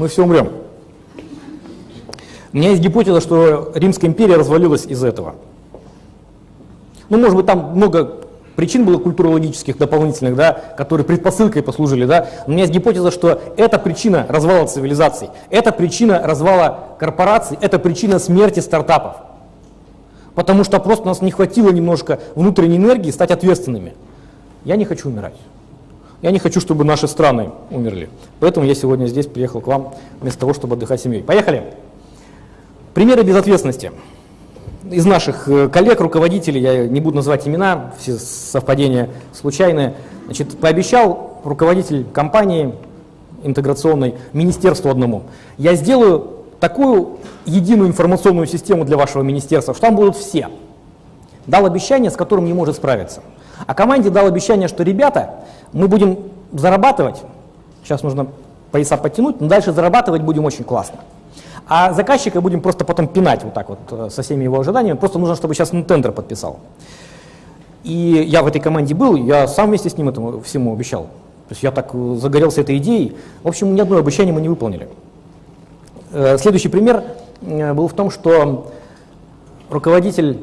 мы все умрем. У меня есть гипотеза, что Римская империя развалилась из этого. Ну, может быть, там много причин было культурологических дополнительных, да, которые предпосылкой послужили. Да. У меня есть гипотеза, что это причина развала цивилизаций, это причина развала корпораций, это причина смерти стартапов. Потому что просто у нас не хватило немножко внутренней энергии стать ответственными. Я не хочу умирать. Я не хочу, чтобы наши страны умерли. Поэтому я сегодня здесь приехал к вам вместо того, чтобы отдыхать семьей. Поехали! Примеры безответственности. Из наших э, коллег, руководителей, я не буду называть имена, все совпадения случайные, значит, пообещал руководитель компании интеграционной, министерству одному, я сделаю такую единую информационную систему для вашего министерства, что там будут все. Дал обещание, с которым не может справиться. А команде дал обещание, что ребята, мы будем зарабатывать, сейчас нужно пояса подтянуть, но дальше зарабатывать будем очень классно. А заказчика будем просто потом пинать вот так вот э, со всеми его ожиданиями. Просто нужно, чтобы сейчас он тендер подписал. И я в этой команде был, я сам вместе с ним этому всему обещал. То есть я так э, загорелся этой идеей. В общем, ни одно обещание мы не выполнили. Э, следующий пример был в том, что руководитель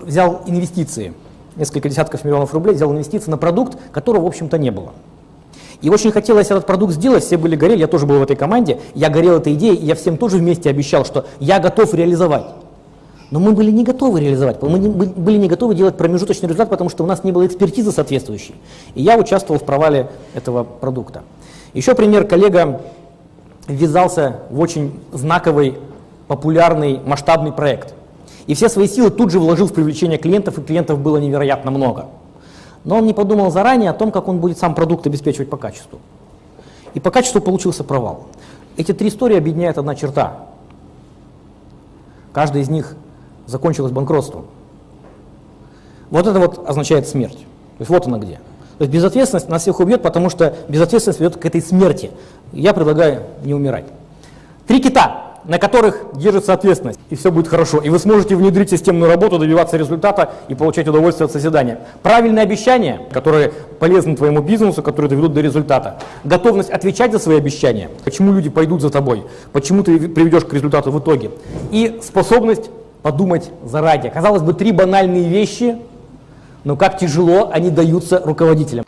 взял инвестиции, несколько десятков миллионов рублей, взял инвестиции на продукт, которого, в общем-то, не было. И очень хотелось этот продукт сделать, все были горели, я тоже был в этой команде, я горел этой идеей, и я всем тоже вместе обещал, что я готов реализовать. Но мы были не готовы реализовать, мы не, были не готовы делать промежуточный результат, потому что у нас не было экспертизы соответствующей. И я участвовал в провале этого продукта. Еще пример, коллега ввязался в очень знаковый, популярный, масштабный проект. И все свои силы тут же вложил в привлечение клиентов, и клиентов было невероятно много но он не подумал заранее о том, как он будет сам продукт обеспечивать по качеству. И по качеству получился провал. Эти три истории объединяет одна черта. Каждая из них закончилась банкротством. Вот это вот означает смерть. То есть вот она где. То есть безответственность нас всех убьет, потому что безответственность ведет к этой смерти. Я предлагаю не умирать. Три кита на которых держится ответственность, и все будет хорошо. И вы сможете внедрить системную работу, добиваться результата и получать удовольствие от созидания. Правильные обещания, которые полезны твоему бизнесу, которые доведут до результата. Готовность отвечать за свои обещания, почему люди пойдут за тобой, почему ты приведешь к результату в итоге. И способность подумать заранее. Казалось бы, три банальные вещи, но как тяжело они даются руководителям.